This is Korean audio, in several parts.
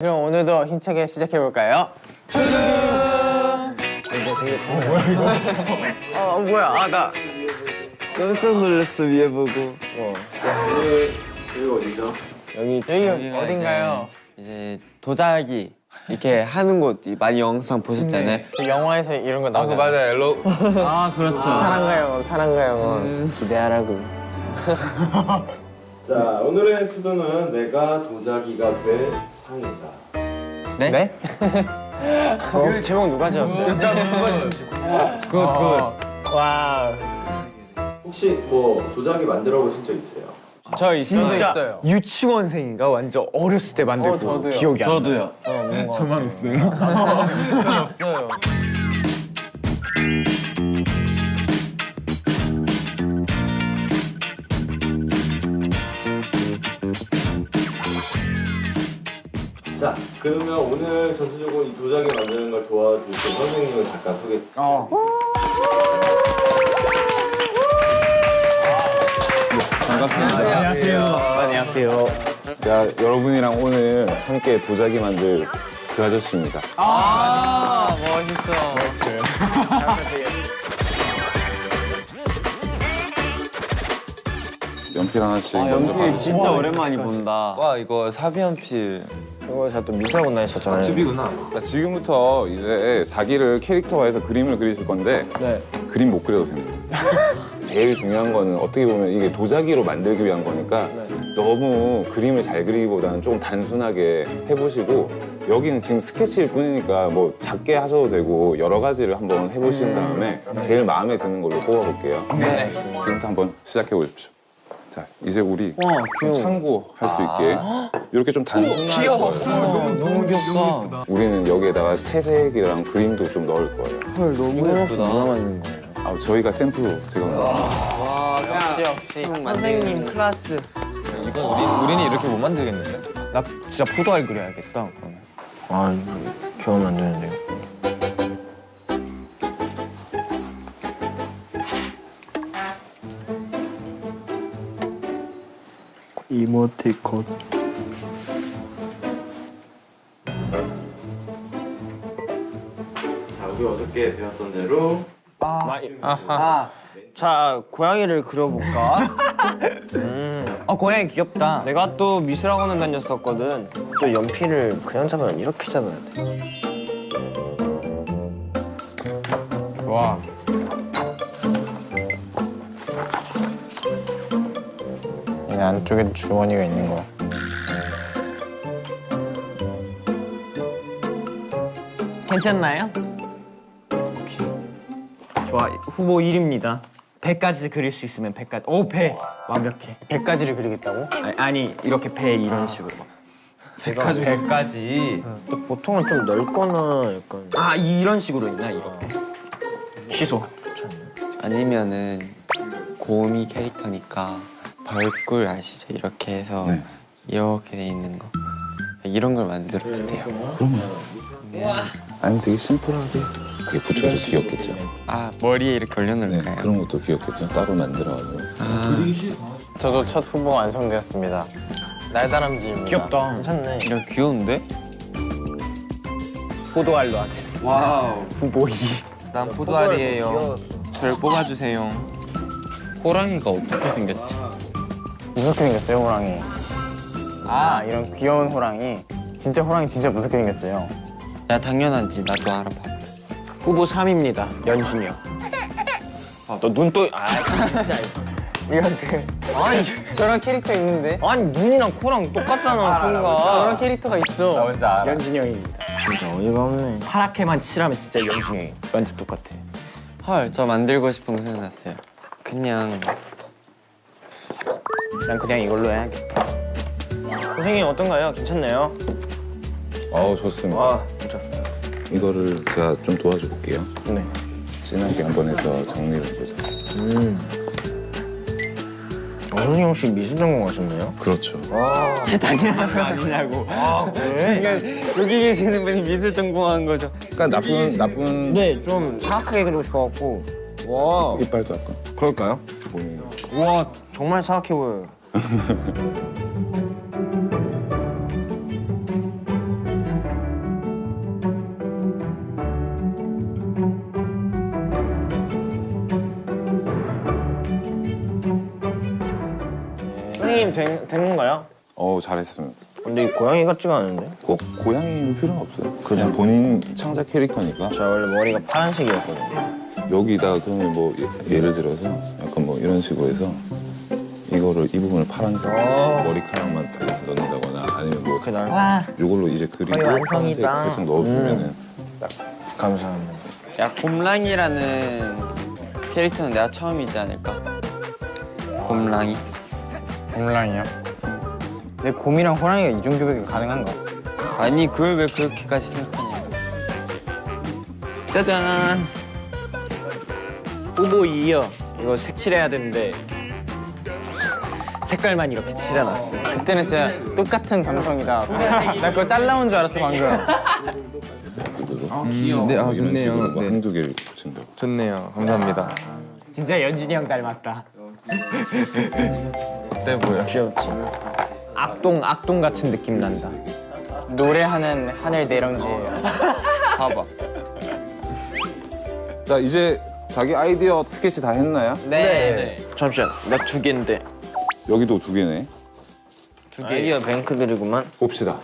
그럼 오늘도 힘차게 시작해 볼까요? 어 뭐야 아 나 깜짝 놀랐어 위에 보고 여기 여기가 어딘가요? 이제 도자기 이렇게 하는 곳 많이 영상 보셨잖아요. 그 영화에서 이런 거 나오잖아요. 맞아 엘로 아 그렇죠. 사랑가 영원, 사랑가 영원. 기대하라고. 자 오늘의 투두는 내가 도자기가 될 상이다. 네? 네? 어, 제목 누가 지었어요? good good. 와. 혹시 뭐 도자기 만들어 보신 적 있어요? 저 있어요. 있어요. 유치원생인가 완전 어렸을 때 만들고 어, 저도요. 기억이 안 나. 저도요. 저만 없어요. 없어요. 자 그러면 오늘 전체적으로 이 도자기 만드는 걸 도와주실 선생님을 잠깐 소개. 어. 안녕하세요. 안녕하세요. 자 여러분이랑 오늘 함께 도자기 만들 그 아저씨입니다 아, 멋있어. 연필 하나씩 아 먼저 연필 진짜 오랜만에 본다. 와 이거 사비연필 이거 제가 또 미술학원 다녔었잖아요. 집이구나. 자 지금부터 이제 자기를 캐릭터화해서 그림을 그리실 건데 네. 그림 못 그려도 됩니다 제일 중요한 거는 어떻게 보면 이게 도자기로 만들기 위한 거니까 너무 그림을 잘 그리기보다는 조금 단순하게 해보시고 여기는 지금 스케치일 뿐이니까 뭐 작게 하셔도 되고 여러 가지를 한번 해보신 다음에 제일 마음에 드는 걸로 뽑아볼게요 네. 지금부터 한번 시작해 보십시오 자 이제 우리 와좀 참고할 수 있게 이렇게 좀 단순하게 귀여워 너무 귀엽다. 우리는 여기에다가 채색이랑 그림도 좀 넣을 거예요 헐 너무 예쁘다. 만든 거예요? 아, 저희가 샘플로 제가 역시 역시. 선생님 클래스. 이건 우리, 우리는 이렇게 못 만들겠는데? 나 진짜 포도알 그려야겠다. 그러면. 아, 이거 겨우 만드는데요. 이모티콘. 자 우리 어저께 배웠던 대로 아하. 자, 고양이를 그려볼까? 음. 어, 고양이 귀엽다. 내가 또 미술학원을 다녔었거든. 또 연필을 그냥 잡으면 이렇게 잡아야 돼. 와. 안쪽에 주머니가 있는 거. 괜찮나요? 좋아, 후보 1입니다. 100까지 그릴 수 있으면 100까지. 오, 배! 완벽해. 100가지를 그리겠다고? 아니, 아니 이렇게 배 이런 식으로 막. 100가지. 100가지. 또 보통은 좀 넓거나 약간. 아, 이런 식으로 있나, 이렇게. 취소. 아니면은 고음이 캐릭터니까 벌꿀 아시죠? 이렇게 해서 네. 이렇게 돼 있는 거. 이런 걸 만들어도 돼요. 아니 되게 심플하게 그게 붙여도 귀엽겠죠 아 머리에 이렇게 네, 올려놓을까요? 그런 것도 귀엽겠죠 따로 만들어가지고 아 저도 첫 후보가 완성되었습니다. 날다람쥐입니다. 귀엽다. 괜찮네. 이거 귀여운데? 포도알로 하겠습니다. wow. 후보 2. 난 포도알이에요. 저를 뽑아주세요. 호랑이가 어떻게 생겼지? 무섭게 생겼어요, 호랑이. 아, 이런 귀여운 호랑이. 진짜 호랑이 진짜 무섭게 생겼어요. 야 당연하지. 나도 알아봐. 후보 3입니다. 연준이 형. 아, 너 눈 또, 아, 진짜. 이거 그 아니 저런 캐릭터 있는데 아니, 눈이랑 코랑 똑같잖아, 저런 코가. 캐릭터가 있어. 연준이 형입니다. 진짜 어이가 없네. 파랗게만 칠하면 진짜 연준이 형이 완전 똑같아. 헐, 저 만들고 싶은 거 생각났어요. 그냥 난 그냥 이걸로 해야겠다. 선생님 어떤가요? 괜찮나요? 아우 좋습니다 와, 진짜. 이거를 제가 좀 도와줘 볼게요 네. 진하게 한번 해서 정리를 해보자 어, 선생님 혹시 미술 전공하셨나요? 그렇죠 당연한 거 아니냐고. 아, 그래? 그러니까 여기 계시는 분이 미술 전공한 거죠. 약간 나쁜 나쁜 네, 좀 사악하게 그리고 싶어갖고. 와, 이빨도 약간 그럴까요? 보이는 와, 정말 사악해 보여요. 선생님 네. 된, 된 건가요? 어우 잘했습니다. 근데 이 고양이 같지가 않은데? 어, 꼭 고양이일 필요는 없어요. 그냥 본인 창작 캐릭터니까. 저 원래 머리가 파란색이었거든요. 여기다 그러면 뭐 예, 예를 들어서 약간 뭐 이런 식으로 해서 이거를 이 부분을 파란색 머리카락만 딱 넣는다거나 아니면 뭐 그날 이걸로 이제 그리고 파란색. 살짝 넣어주면은 딱 감사합니다. 야 곰랑이라는 캐릭터는 내가 처음이지 않을까? 곰랑이. 곰랑이요? 내 곰이랑 호랑이가 이중교배가 가능한가? 아니 그걸 왜 그렇게까지 생각하냐? 짜잔. 후보 2요. 이거 색칠해야 되는데 색깔만 이렇게 칠해놨어. 그때는 진짜 똑같은 감성이다. 나 그거 잘라온 줄 알았어 방금. 귀여워. 네, 아, 좋네요. 뭐 네. 한두 개를 붙인다고. 좋네요. 감사합니다. 진짜 연준이 형 닮았다. 어때 보여? 귀엽지. 악동 악동 같은 느낌 난다. 노래하는 하늘 내령지예요. 봐봐. 자 이제 자기 아이디어 스케치 다 했나요? 네. 잠시만 나 두 개인데 여기도 두 개네. 두 개. 아이디어 뱅크들이구만. 봅시다.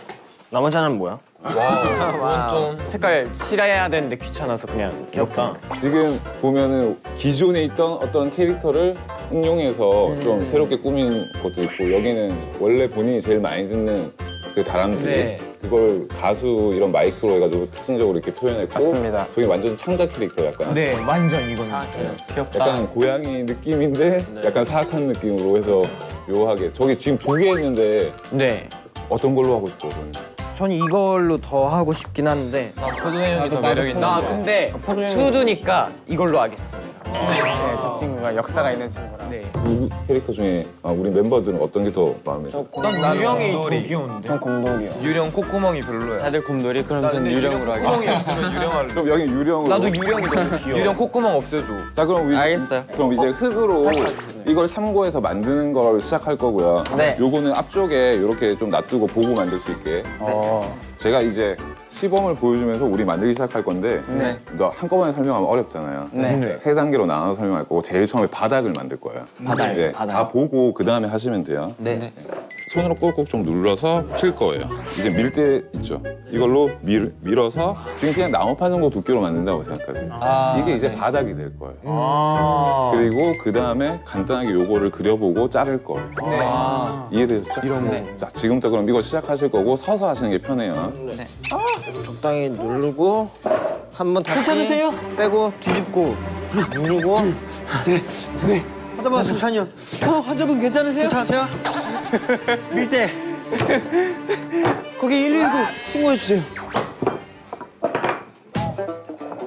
나머지 하나는 뭐야? 이건 좀 색깔 칠해야 되는데 귀찮아서 그냥 귀엽다. 지금 보면은 기존에 있던 어떤 캐릭터를 응용해서 음. 좀 새롭게 꾸민 것도 있고 여기는 원래 본인이 제일 많이 듣는 그 다람쥐 네. 그걸 가수 이런 마이크로 해가지고 특징적으로 이렇게 표현했고 맞습니다. 저기 완전 창작 캐릭터 약간 네, 완전 이건. 약간 고양이 느낌인데 네. 약간 사악한 느낌으로 해서 묘하게 저기 지금 두개 했는데 네. 어떤 걸로 하고 싶어? 저는? 전 이걸로 더 하고 싶긴 한데. 포도행이 더 매력 나 있는데. 근데 투두니까 이걸로 하겠습니다. 네, 저 친구가 역사가 있는 친구라. 네. 두 캐릭터 중에 아, 우리 멤버들은 어떤 게 더 마음에 들어? 난 유령이 더. 귀여운데. 전 곰돌이요. 유령 콧구멍이 별로야. 다들 곰돌이? 그럼 전 유령으로 콧구멍이 하겠습니다. 없으면 유령 할래. 그럼 여기 유령으로 나도 유령이 너무 귀여워. 유령 콧구멍 없애줘. 자 그럼 우리 알겠어요. 그럼 이제 흙으로 이걸 참고해서 만드는 걸 시작할 거고요. 네. 요거는 앞쪽에 이렇게 좀 놔두고 보고 만들 수 있게. 어. 제가 이제 시범을 보여주면서 우리 만들기 시작할 건데 네. 너 한꺼번에 설명하면 어렵잖아요. 네. 네. 세 단계로 나눠서 설명할 거고 제일 처음에 바닥을 만들 거예요. 바닥, 네, 바닥. 다 보고 그 다음에 하시면 돼요. 네. 손으로 꾹꾹 좀 눌러서 필 거예요. 이제 밀 때 있죠. 이걸로 밀, 밀어서 지금 그냥 나무판 정도 두께로 만든다고 생각하세요. 아, 이게 이제 네. 바닥이 될 거예요. 아. 그리고 그 다음에 간단하게 요거를 그려보고 자를 거예요. 아, 이해되셨죠? 이런 거. 자, 지금부터 그럼 이거 시작하실 거고 서서 하시는 게 편해요. 적당히 누르고 한 번 다시 괜찮으세요? 빼고 뒤집고 누르고 셋둘 환자분 잠시만요 어 환자분 괜찮으세요? 괜찮으세요? 밀대 거기 119 신고해 주세요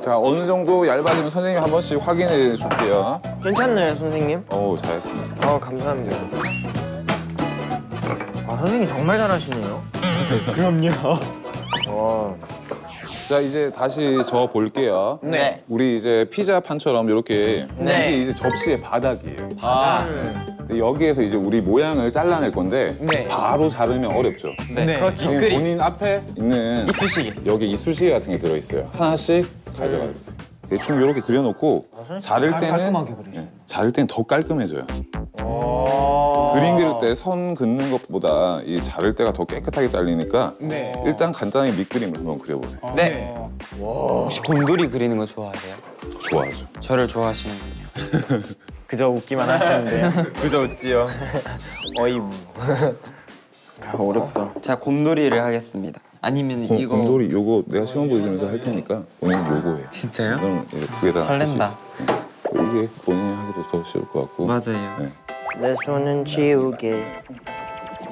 자, 어느 정도 얇아지면 선생님 한 번씩 확인해 줄게요. 괜찮나요, 선생님? 어우, 잘했습니다. 어, 감사합니다. 아 선생님 정말 잘하시네요 자, 이제 다시 저 볼게요. 네. 우리 이제 피자 판처럼 이렇게 네. 이게 이제 접시의 바닥이에요. 아. 여기에서 이제 우리 모양을 잘라낼 건데 네. 바로 자르면 어렵죠. 네. 지금 본인 앞에 있는 이쑤시개. 여기 이쑤시개 같은 게 들어있어요. 하나씩 가져가 주세요. 대충 이렇게 그려놓고 자를 때는 깔끔하게. 네, 자를 때는 더 깔끔해져요. 그림 그릴 때 선 긋는 것보다 이 자를 때가 더 깨끗하게 잘리니까 네. 일단 간단하게 밑그림을 한번 그려보세요. 네. 혹시 곰돌이 그리는 거 좋아하세요? 좋아하죠. 저를 좋아하시는군요. 그저 웃기만 하시는데요. 그저 웃지요. 어임. 아, 어렵다. 제가 곰돌이를 하겠습니다. 아니면 곰, 이거 곰돌이 요거 내가 시험 보여주면서 할 테니까 본인 요거 해. 진짜요? 그럼 이제 두개다할수 설렌다. 네. 이게 본인이 하기도 더 쉬울 것 같고 맞아요. 네. 내 손은 지우개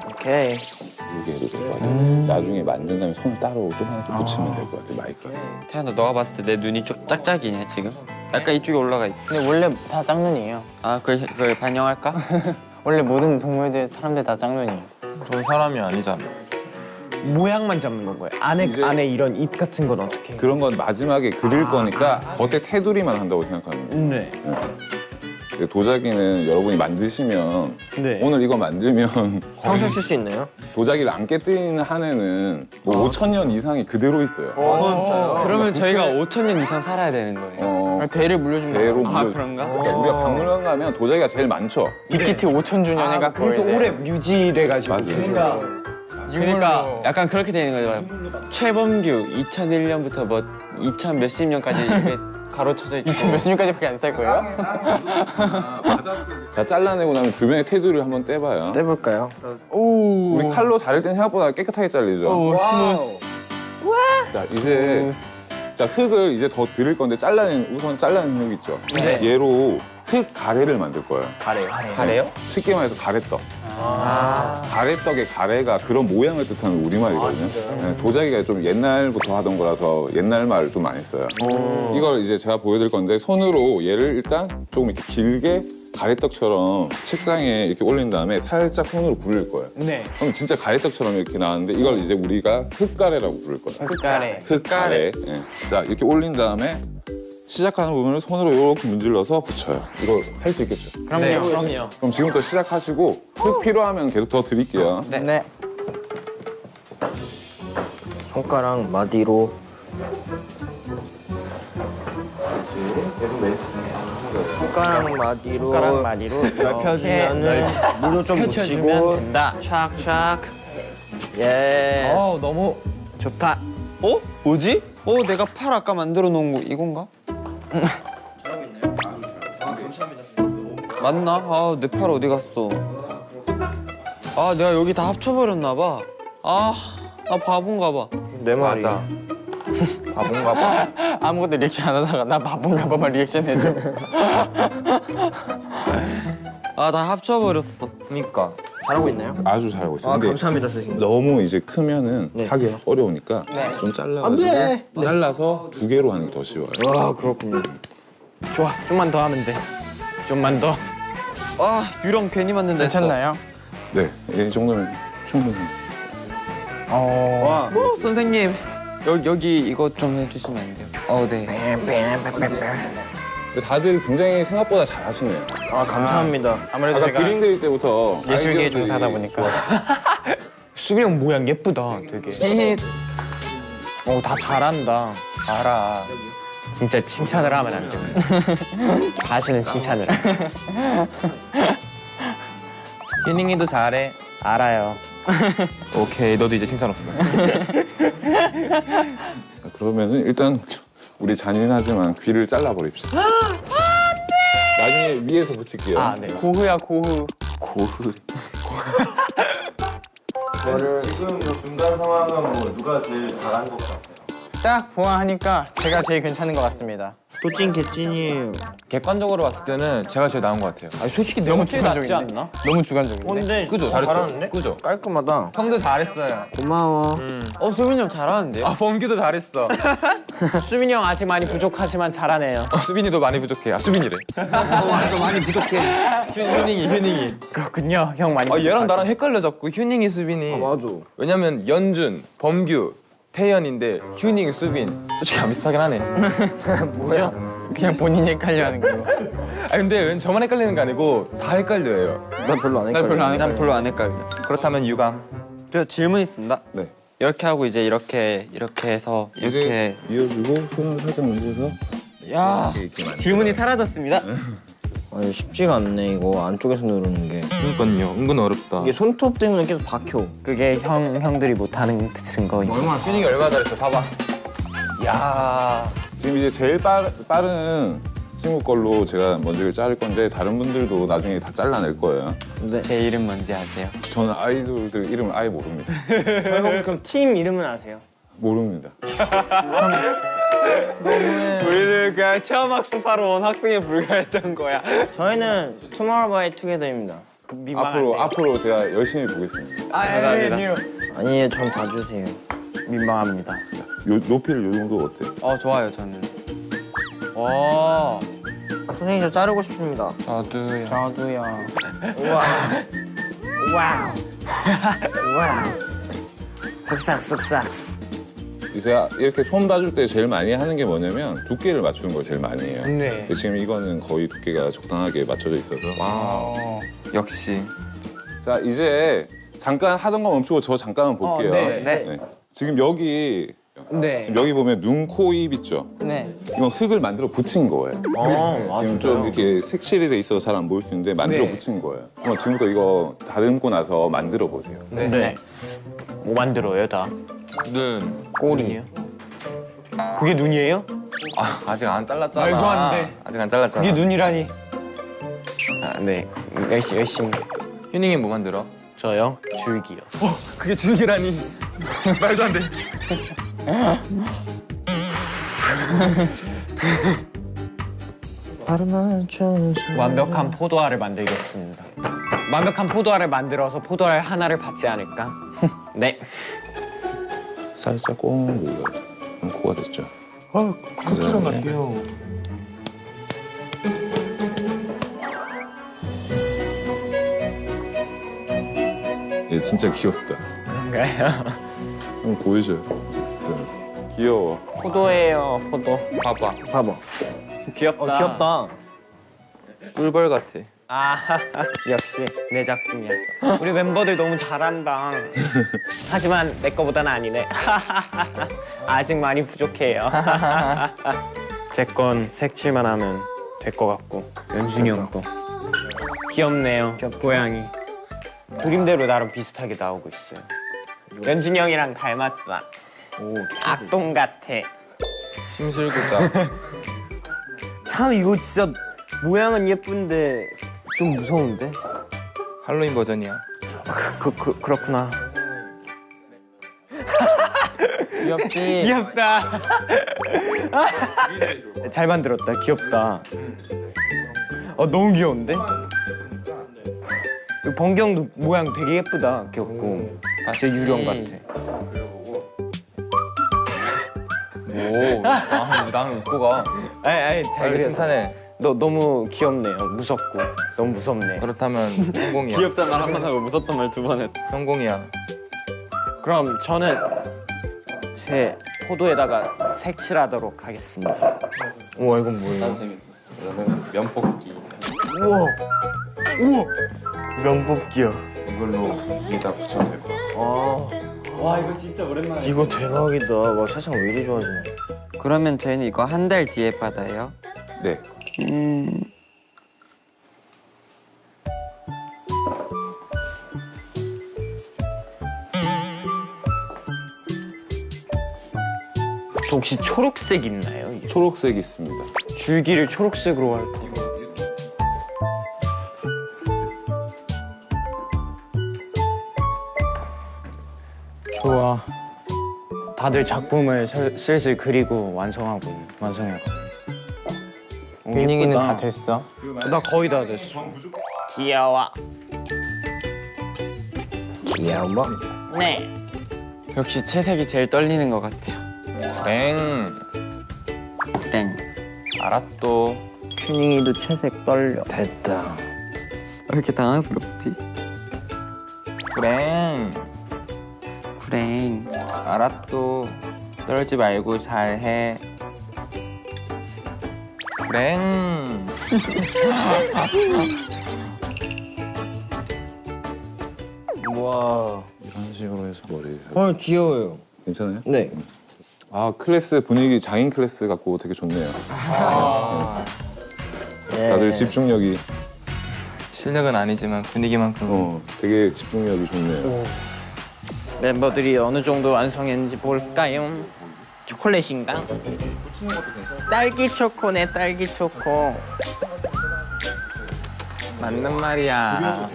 오케이 이게 해도 될것 같아요. 나중에 만든 다음에 손 따로 좀 하나 더 붙이면 될것 같아 마이크. 태연아 너가 봤을 때 내 눈이 좀 짝짝이냐 지금? 약간 이쪽에 올라가 있. 근데 원래 다 짝눈이에요. 아 그걸 그걸 반영할까? 원래 모든 동물들 사람들 다 짝눈이에요. 전 사람이 아니잖아. 모양만 잡는 건가요? 안에 이제- 안에 이런 입 같은 건 어떻게? 해요? 그런 건 마지막에 그릴 거니까 겉에 테두리만 한다고 생각하면 돼요. 네. 근데 도자기는 여러분이 만드시면 네. 오늘 이거 만들면 평생 쓸수 있나요? 도자기를 안 깨뜨리는 한 해는 뭐 5천 년 이상이 그대로 있어요. 아 진짜요? 그러면 저희가 5천 년 이상 살아야 되는 거예요. 어, 대를 물려준 거. 대로 물려. 그런가? 그러니까 우리가 박물관 가면 도자기가 제일 많죠. 빅히트 5천 주년회가 그래서 오래 유지돼가지고. 맞아요. 그러니까 그러니까 약간 그렇게 되는 거죠. 최범규 2001년부터 뭐 2000 몇십 년까지 이렇게 가로쳐져 있고 2000 몇십 년까지 밖에 안쌀 거예요? 자 잘라내고 나면 주변에 테두리를 한번 떼봐요. 떼볼까요? 오. 우리 칼로 자를 땐 생각보다 깨끗하게 잘리죠. 오 smooth. 자 이제 자 흙을 이제 더 드릴 건데 잘라낸 우선 잘라낸 흙 있죠. 네. 얘로 흙 가래를 만들 거예요. 가래요. 가래요? 쉽게 말해서 가래떡. 가래떡의 가래가 그런 모양을 뜻하는 우리말이거든요. 네, 도자기가 좀 옛날부터 하던 거라서 옛날 말을 좀 많이 써요. 이걸 이제 제가 보여드릴 건데 손으로 얘를 일단 조금 이렇게 길게 가래떡처럼 책상에 이렇게 올린 다음에 살짝 손으로 굴릴 거예요. 네. 그럼 진짜 가래떡처럼 이렇게 나왔는데 이걸 이제 우리가 흙가래라고 부를 거예요. 가래. 흙가래. 예. 자 이렇게 올린 다음에 시작하는 부분을 손으로 이렇게 문질러서 붙여요. 이거 할 수 있겠죠? 그럼요. 그럼요. 그럼 지금부터 시작하시고 흙 필요하면 계속 더 드릴게요. 네. 손가락 마디로 손가락 마디로 손가락 마디로 넓혀주면은 물도 좀 펼쳐주면 묻히고 된다. 착착 예 어 너무 좋다 어? 뭐지? 어 내가 팔 아까 만들어 놓은 거 이건가? 맞나? 아 내 팔 어디 갔어? 아 내가 여기 다 합쳐버렸나 봐. 아 나 바본가 봐. 내 말이 맞아. 바본가 봐. 아무것도 리액션 안 하다가 나 바본가 봐만 리액션 해줘. 아나 합쳐버렸어. 그니까. 잘하고 있나요? 아주 잘하고 있어요. 아 근데 감사합니다 선생님 너무 이제 크면은 네. 하기 어려우니까 네. 좀 잘라가지고 안 돼! 잘라서 두 개로 하는 게 더 쉬워요. 아 그렇군요 좋아. 좀만 더 하면 돼. 좀만 더. 아 유령 괜히 만든다 했어. 괜찮나요? 네, 이 정도면 충분히. 어. 와 어, 선생님 여기 여기 이거 좀 해주시면 안 돼요? 어 네. 다들 굉장히 생각보다 잘하시네요. 아 감사합니다 아 무래도 아까 제가 그림 그릴 때부터 예술계에 종사하다 보니까. 수빈이 형 모양 예쁘다. 되게. 어 다 잘한다. 알아. 진짜 칭찬을 하면 안 돼. 다시는 칭찬을. 안 해. 휴닝이도 잘해. 알아요. 오케이, 너도 이제 칭찬 없어. 그러면은 일단 우리 잔인하지만 귀를 잘라버립시다. 나중에 위에서 붙일게요. 아 네. 고흐야 고흐. 고흐. 지금 그 중간 상황은 뭐 누가 제일 잘한 것 같아요? 딱 보아하니까 제가 제일 괜찮은 것 같습니다. 또찐 개찐이에요 객관적으로 봤을 때는 제가 제일 나은 것 같아요. 아 솔직히 너무 주관적인데? 않나? 너무 주관적인데. 근데 그죠? 잘했죠? 잘하는데? 그죠? 깔끔하다 형도 잘했어요. 고마워 어 수빈이 형 잘하는데요? 아, 범규도 잘했어. 수빈이 형 아직 많이 부족하지만 잘하네요. 어, 수빈이도 많이 부족해. 아, 수빈이래. 맞아 많이 부족해 휴닝이, 휴닝이. 그렇군요. 형 많이. 아, 얘랑. 나랑 헷갈려 자꾸. 휴닝이, 수빈이. 아 맞아 왜냐면 연준, 범규, 태연인데 휴닝, 수빈. 솔직히 안 비슷하긴 하네. 뭐야? 그냥 본인이 헷갈려 하는 거. 아, 근데 왠 저만 헷갈리는 게 아니고 다 헷갈려요. 난 별로 안나 별로 안 헷갈려 난 별로 안 헷갈려. 그렇다면 유감. 저 질문 있습니다. 네. 이렇게 하고 이제 이렇게 이렇게 해서 이렇게 이어주고 손을 살짝 얹어서 야 이렇게, 이렇게. 질문이 사라졌습니다. 아니 쉽지가 않네 이거 안쪽에서 누르는 게 그러니까요. 은근 어렵다. 이게 손톱 때문에 계속 박혀 그게 형 형들이 못하는 증거인. 휴닝이 얼마나 잘했어. 봐봐. 야 지금 이제 제일 빠, 빠른 친구 걸로 제가 먼저 이걸 자를 건데 다른 분들도 나중에 다 잘라낼 거예요. 근데 제 이름 뭔지 아세요? 저는 아이돌들 이름을 아예 모릅니다. 형 그럼 팀 이름은 아세요? 모릅니다. 우리는 그냥 체험 학습하러 온 학생에 불과했던 거야. 저희는 투모로우 바이 투게더입니다 앞으로 앞으로 제가 열심히 보겠습니다. 감사합니다. 아니 전 봐주세요 민망합니다. 요, 높이를 요 정도 어때요? 어 좋아요 저는. 와 선생님 저 자르고 싶습니다 저도요. 저도요. Wow. Wow. 쓱싹 쓱싹. 제가 이렇게 손 봐줄 때 제일 많이 하는 게 뭐냐면 두께를 맞추는 걸 제일 많이 해요. 네. 지금 이거는 거의 두께가 적당하게 맞춰져 있어서. 와 역시. 자 이제 잠깐 하던 거 멈추고 저 잠깐만 볼게요. 네. 네. 지금 여기 네. 지금 여기 보면 눈, 코, 입 있죠? 네. 이건 흙을 만들어 붙인 거예요. 어, 지금 좀 이렇게 색칠이 돼 있어서 잘 안 보일 수 있는데 만들어 네. 붙인 거예요. 어, 지금부터 이거 다듬고 나서 만들어 보세요. 네. 뭐 만들어요, 다? 눈. 꼬리. 그게 눈이에요? 아, 아직 안 잘랐잖아. 말도 안 돼. 아직 안 잘랐잖아. 그게 눈이라니. 아, 네. 열심히, 열심히. 휴닝이 뭐 만들어? 저요? 줄기요. 그게 줄기라니. 말도 안 돼. 완벽한 포도알을 만들겠습니다. 완벽한 포도알을 만들어서 포도알 하나를 받지 않을까? 네. 살짝 꽁 눌러요. 그럼 코가 됐죠? 아, 쿠키랑 같아요. 얘 진짜 귀엽다. 그런가요? 한번 보여줘요. 귀여워. 포도예요, 포도. 봐봐. 봐봐. 귀엽다. 어 귀엽다. 꿀벌 같아. 아, 역시 내 작품이야. 우리 멤버들 너무 잘한다. 하지만 내 거보다는 아니네. 아직 많이 부족해요. 제 건 색칠만 하면 될 것 같고 연준이 형도 귀엽네요. 고양이. 그림대로 나름 비슷하게 나오고 있어요. 연준이 형이랑 닮았다. 악동 같아. 심술구다. 참 이거 진짜 모양은 예쁜데 좀 무서운데? 할로윈 버전이야. 그, 그 그렇구나. 귀엽지? 귀엽다. 잘 만들었다. 귀엽다. 어 너무 귀여운데? 이 번경도 모양 되게 예쁘다. 귀엽고. 다시 유령 같아. 오, 아, 나는 웃고 가. 아이 아이 잘. 칭찬해. 너 너무 귀엽네요. 무섭고 너무 무섭네. 그렇다면 성공이야. 귀엽다 말한 번 하고 무섭단 말 두 번 했어. 성공이야. 그럼 저는 제 포도에다가 색칠하도록 하겠습니다. 우와 이건 뭐예요? 면뽑기. 명복기요. 이걸로 여기다 붙여도 될것 같아요. 이거 대박이다. 와 세상 왜 이리 좋아지냐. 그러면 저희는 이거 한 달 뒤에 받아요. 네. 혹시 초록색 있나요? 이게? 초록색 있습니다. 줄기를 초록색으로 할 거. 좋아. 다들 작품을 슬- 슬슬 그리고 완성하고 있- 완성해가. 휴닝이는 다 됐어? 나 거의 다 됐어. 귀여워. 귀여워. 네. 역시 채색이 제일 떨리는 것 같아요. 땡. 땡. 알았또. 튜닝이도 채색 떨려. 됐다. 왜 이렇게 당황스럽지? 땡. 구랭. 알았또. 떨지 말고 잘해. 땡. 와. 이런 식으로 해서 머리. 어 귀여워요. 괜찮아요? 네. 아 클래스 분위기 장인 클래스 같고 되게 좋네요. 예. 다들 집중력이 실력은 아니지만 분위기만큼. 어 되게 집중력이 좋네요. 멤버들이 어느 정도 완성했는지 볼까요? 초콜릿인가? 딸기 초코네 딸기 초코. 맞는 말이야.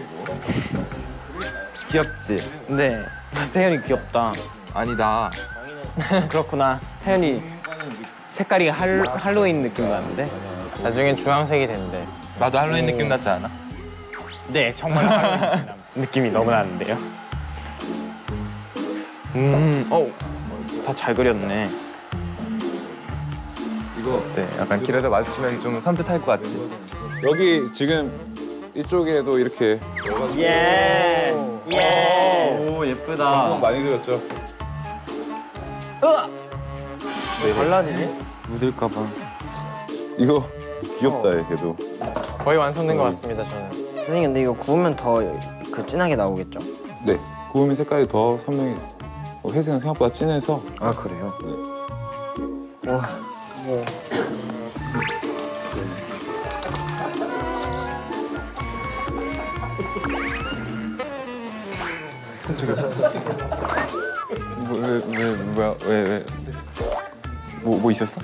귀엽지? 네. 태연이 귀엽다. 아니다. 그렇구나. 태연이 색깔이 할, 할로윈 느낌 나는데? 나중엔 주황색이 된대. 나도 할로윈 느낌 났지 않아? 네, 정말 할로윈 느낌이 너무 나는데요. 음, 어, 다 잘 그렸네. 이거 네, 약간 길에다 마주치면 좀 산뜻할 것 같지? 여기 지금 이쪽에도 이렇게 예, 예. 오 예쁘다. 좀 많이 들었죠? 왜 달라지지? 묻을까 봐. 이거 귀엽다 얘 걔도. 거의 완성된 것 같습니다, 저는. 선생님 근데 이거 구우면 더 그 진하게 나오겠죠? 네. 구우면 색깔이 더 선명히. 어, 회색은 생각보다 진해서 아 그래요? 뭐왜 왜 뭐야 왜 왜? 뭐뭐 있었어?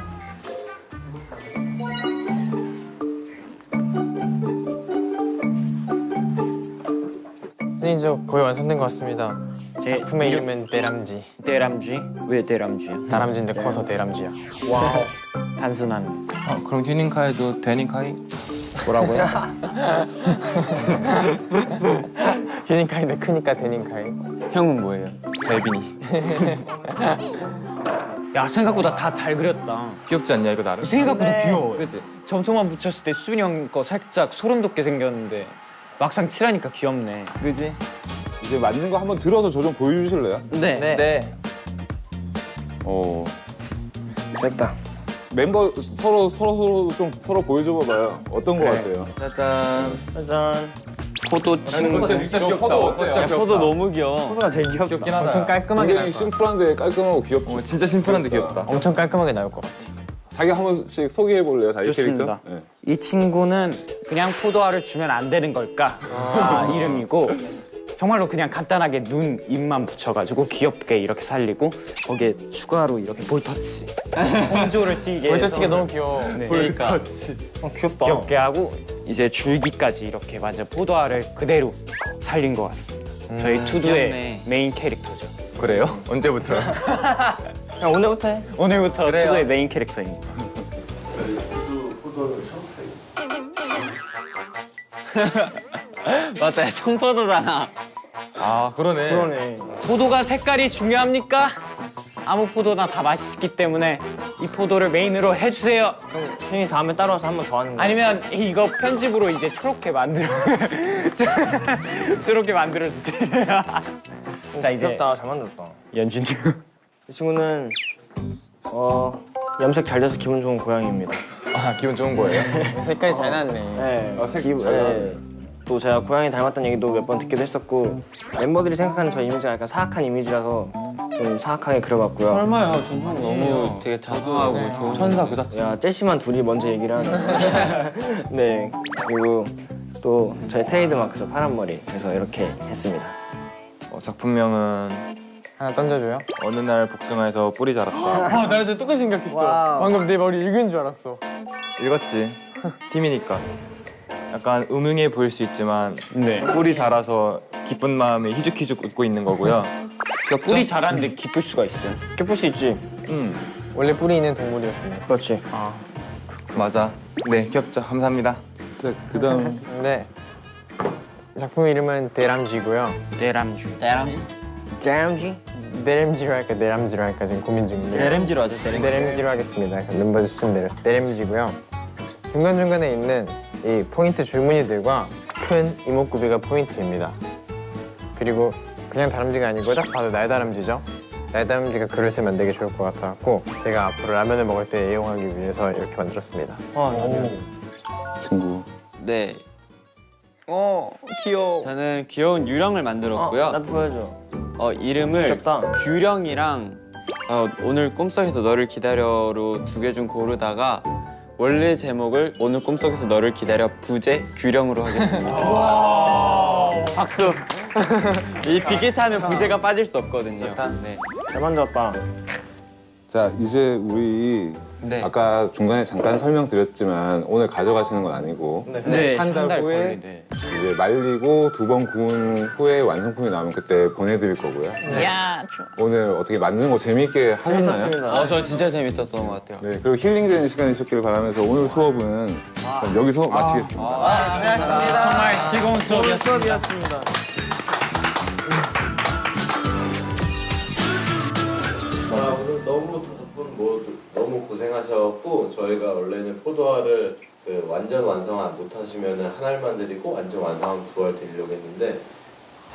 선생님 저 거의 완성된 것 같습니다. 제 작품의 이름은 대람쥐. 대람쥐? 왜 대람쥐야? 다람쥐인데 커서 대람쥐야. 단순한 아 그럼 휴닝카이도 데닝카이? 뭐라고요? 휴닝카이인데 크니까 대닝카이. 형은 뭐예요? 데빈이. 야 생각보다 다 잘 그렸다 귀엽지 않냐 이거 나름? 생각보다 귀여워 그치? 점토만 붙였을 때 수빈이 형 거 살짝 소름 돋게 생겼는데 막상 칠하니까 귀엽네 그지? 이제 만든 거 한번 들어서 저 좀 보여주실래요? 네. 네. 어 됐다. 멤버 서로 서로 서로 좀 서로 보여줘 봐봐요. 어떤 거 같아요? 짜잔 짜잔 포도 친구 진짜 진짜 귀엽다. 어때요? 포도 너무 귀여워. 포도가 제일 귀엽다 귀엽긴 하다. 엄청 깔끔하게 나올 굉장히 것 같아. 심플한데 깔끔하고 귀엽죠. 어, 진짜 심플한데 귀엽다. 엄청 깔끔하게 나올 것 같아. 자기 한 번씩 소개해 볼래요, 자기 좋습니다. 캐릭터? 네. 이 친구는 그냥 포도알을 주면 안 되는 걸까 아, 이름이고 정말로 그냥 간단하게 눈, 입만 붙여가지고 귀엽게 이렇게 살리고 거기에 추가로 이렇게 볼터치 홍조를 띄게 볼터치가 너무 귀여워. 네. 그러니까 어, 귀엽다 귀엽게 하고 이제 줄기까지 이렇게 완전 포도알을 그대로 살린 것 같습니다 저희 투두의 귀엽네. 메인 캐릭터죠 그래요? 언제부터? 야, 오늘부터 해 오늘부터 투두의 메인 캐릭터입니다 맞다, 청포도잖아. 아 그러네. 포도가 색깔이 중요합니까? 아무 포도나 다 맛있기 때문에 이 포도를 메인으로 해주세요. 신이 다음에 따라와서 한 번 더 하는 거야. 아니면 이거 편집으로 이제 초록게 만들어 초록게 만들어 주세요. 자 이제 귀엽다. 잘 만들었다. 연준이 이 친구는 어 염색 잘 돼서 기분 좋은 고양이입니다. 아 기분 좋은 거예요? 색깔이 잘 나왔네. 네. 아, 색 기- 잘 네. 또 제가 고양이 닮았다는 얘기도 몇 번 듣기도 했었고 멤버들이 생각하는 저 이미지가 약간 사악한 이미지라서 좀 사악하게 그려봤고요. 설마요. 전형 너무 되게 자상하고 좋은 천사 그 자체. 야 젤시만 둘이 먼저 얘기를 하네. 네 그리고 또 저희 테이드 마크죠 파란 머리 그래서 이렇게 했습니다. 어, 작품명은 하나 던져줘요. 어느 날 복숭아에서 뿌리 자랐다. 아, 나 진짜 똑같이 생각했어. 방금 내 머리 읽은 줄 알았어. 읽었지. 팀이니까. 약간 음흉해 보일 수 있지만 네. 뿌리 자라서 기쁜 마음에 희죽희죽 웃고 있는 거고요. 귀엽죠? 뿌리 자랐는데 기쁠 수가 있어요. 기쁠 수 있지. 음 원래 뿌리 있는 동물이었습니다. 그렇지. 맞아. 네 귀엽죠. 감사합니다. 자, 그 다음 네. 작품 이름은 대람쥐고요. 대람쥐. 잼지. 대람쥐로 할까 대람쥐로 할까 지금 고민 중인데. LMG로 하죠, LMG. 대람쥐로 하겠습니다. 그럼 멤버 추천대로 대람쥐고요. 중간 중간에 있는 이 포인트 줄무늬들과 큰 이목구비가 포인트입니다. 그리고 그냥 다람쥐가 아니고 딱 봐도 날다람쥐죠. 날다람쥐가 그릇을 만들기 좋을 것 같아갖고 제가 앞으로 라면을 먹을 때 애용하기 위해서 이렇게 만들었습니다. 친구. 네. 어 귀여워. 저는 귀여운 유령을 만들었고요. 어, 나도 보여줘. 어, 이름을 귀엽다. 규령이랑 어, 오늘 꿈속에서 너를 기다려로 두 개 중 고르다가 원래 제목을 오늘 꿈속에서 너를 기다려 부제 규령으로 하겠습니다. 박수. 이 비기타면 부제가 빠질 수 없거든요. 네. 잘 만들었다. 자, 이제 우리 네. 아까 중간에 잠깐 설명드렸지만 오늘 가져가시는 건 아니고 네, 한달 한달 후에 걸리네. 이제 말리고 두 번 구운 후에 완성품이 나오면 그때 보내드릴 거고요. 야, 좋아. 오늘 어떻게 만드는 거 재미있게 하셨나요? 재밌었습니다. 어, 저 진짜 재밌었던 것 같아요. 네, 그리고 힐링되는 시간이셨길 바라면서 오늘 수업은 여기서 마치겠습니다. 정말 즐거운 수업이었습니다. 고생하셨고 저희가 원래는 포도알을 그 완전 완성 못하시면 한 알만 드리고 완전 완성하면 두알 드리려고 했는데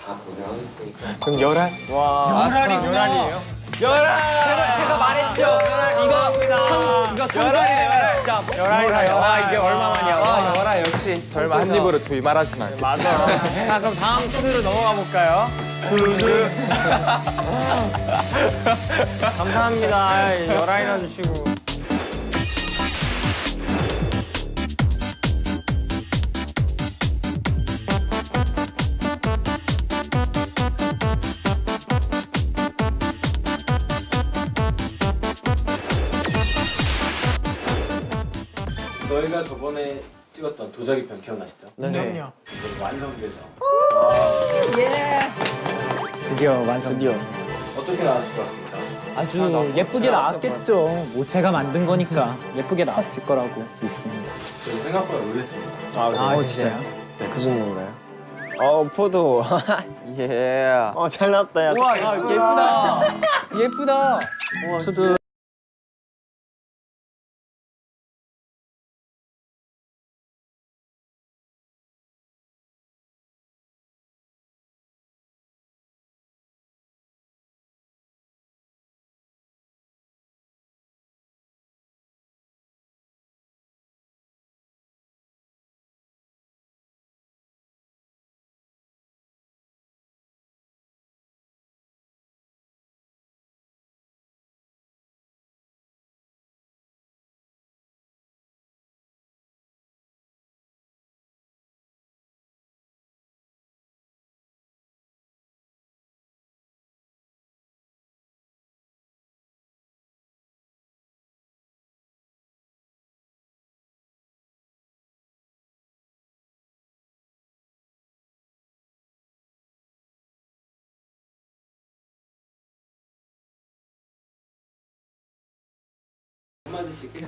다 고생하셨으니까 그럼 열알? 열알이 열알이에요? 열알. 제가, 제가 말했죠. 이거 이거 열알이네 열알. 자, 열알이다. 와 이게 얼마만이야? 와, 열아 역시 설마 한 입으로 두이 말하진 않겠지. 맞아. 자 그럼 다음 코드로 넘어가 볼까요? 감사합니다. 열아이나 주시고. 저희가 저번에 찍었던 도자기 편 기억나시죠? 네. 그럼요. 이제 완성돼서 드디어 완성. 드디어. 어떻게 나왔을 것 같습니까? 아주 예쁘게 나왔겠죠. 뭐 제가 만든 거니까 예쁘게 나왔을 거라고 믿습니다. 저희 생각보다 놀랐습니다. 아, 진짜요? 무슨 건가요? 어 포도. 예. 어 잘 나왔다. 야. 아, 예쁘다. 예쁘다. 투두.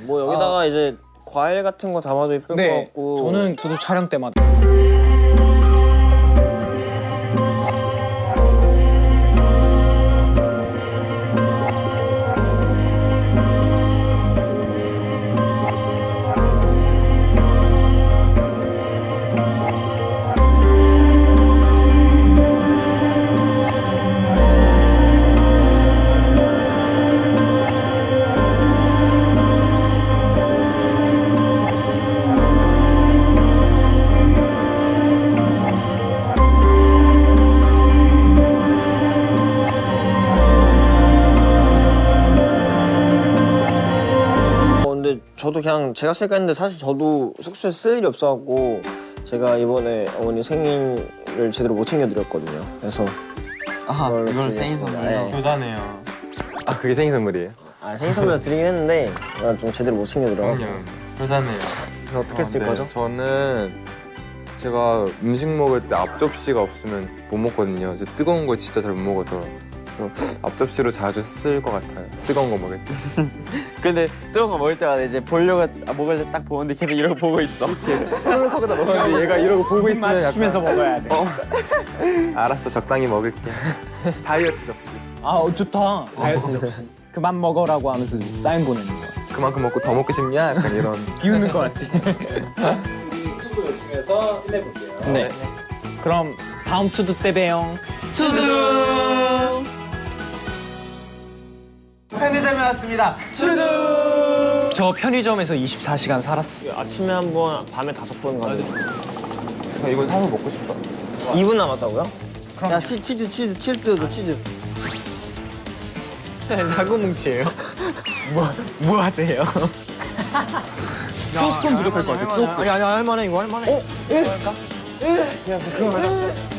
뭐 여기다가 이제 과일 같은 거 담아도 예쁠 것 네. 같고. 저는 투두 촬영 때마다 저도 그냥 제가 쓸까 했는데 사실 저도 숙소에 쓸 일이 없어갖고 제가 이번에 어머니 생일을 제대로 못 챙겨드렸거든요. 그래서 아 이걸. 생일 선물로. 네. 교다네요. 아 그게 생일 선물이에요? 아 생일 선물 드리긴 했는데 제가 좀 제대로 못 챙겨드려. 효자네요. 그래서 어떻게 쓸 네, 거죠? 저는 제가 음식 먹을 때 앞접시가 없으면 못 먹거든요. 저 뜨거운 거 진짜 잘 못 먹어서 앞접시로 자주 쓸 것 같아요. 뜨거운 거 먹을 때. 근데 뜨거운 거 먹을 때마다 이제 보려고 아, 먹을 때 딱 보는데 계속 이러고 보고 있어. 하고 다 먹었는데 얘가 이러고 보고 있으면 맞추면서 먹어야 돼. 알았어 적당히 먹을게. 다이어트 접시. 아, 어, 좋다. 다이어트 접시. 그만 먹어라고 하면서 사인 보내는 거. 그만큼 먹고 더 먹고 싶냐? 약간 이런. 비우는 것 같아. 크고 열심히 해서 힘내볼게요. 네. 그럼 다음 투두 때 봬요. 편의 점에 왔습니다. 저 편의점에서 24시간 살았어요. 아침에 한 번, 밤에 다섯 번 가는 거. 나 이거 사서 먹고 싶다. 2분 남았다고요? 야 치, 치즈 치즈 치즈도 치즈. 사고뭉치예요. 뭐, 뭐 하세요? 조금 부족할 것 같아. 조금. 아니 아니 할만해 이거 할만해. 어? 예? 야 그거 하나.